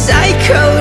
psycho